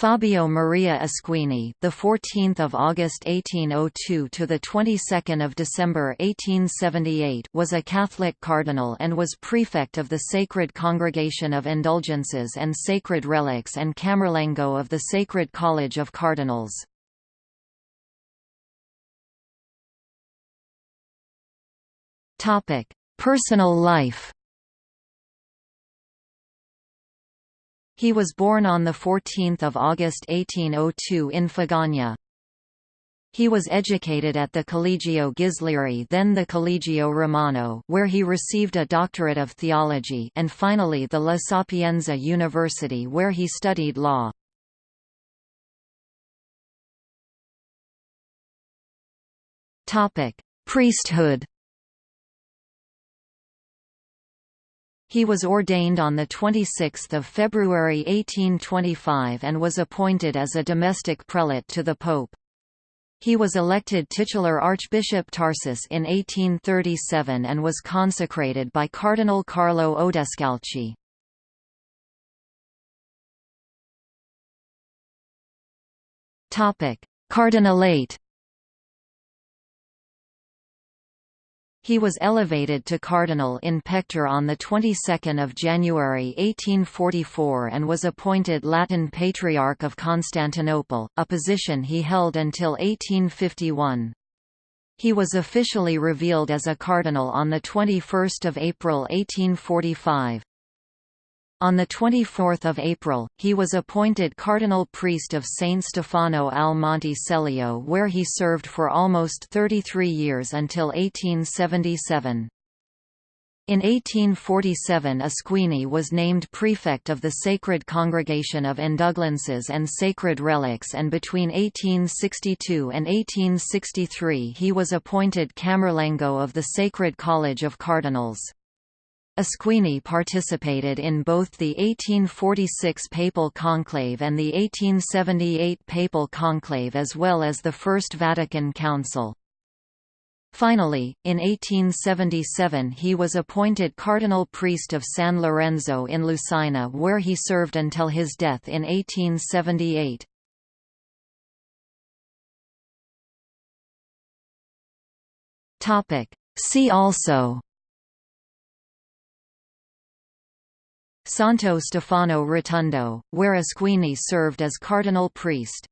Fabio Maria Asquini, the 14th of August 1802 to the 22nd of December 1878, was a Catholic cardinal and was prefect of the Sacred Congregation of Indulgences and Sacred Relics and Camerlengo of the Sacred College of Cardinals. Topic: Personal life. He was born on 14 August 1802 in Fagagna. He was educated at the Collegio Ghislieri then the Collegio Romano where he received a doctorate of theology and finally the La Sapienza University where he studied law. Priesthood He was ordained on 26 February 1825 and was appointed as a domestic prelate to the Pope. He was elected titular Archbishop Tarsus in 1837 and was consecrated by Cardinal Carlo Odescalchi. Cardinalate He was elevated to cardinal in pectore on the 22nd of January 1844 and was appointed Latin Patriarch of Constantinople, a position he held until 1851. He was officially revealed as a cardinal on the 21st of April 1845. On 24 April, he was appointed cardinal priest of Saint Stefano al Monte Celio where he served for almost 33 years until 1877. In 1847 Asquini was named prefect of the Sacred Congregation of Indulgences and Sacred Relics and between 1862 and 1863 he was appointed Camerlengo of the Sacred College of Cardinals. Asquini participated in both the 1846 Papal Conclave and the 1878 Papal Conclave as well as the First Vatican Council. Finally, in 1877 he was appointed cardinal priest of San Lorenzo in Lucina where he served until his death in 1878. See also Santo Stefano Rotondo, where Asquini served as cardinal priest